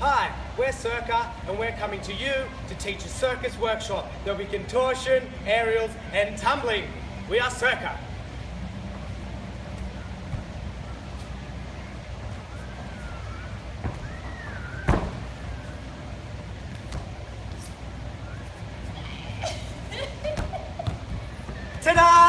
Hi, we're Circa, and we're coming to you to teach a circus workshop. There'll be contortion, aerials, and tumbling. We are Circa. Ta-da!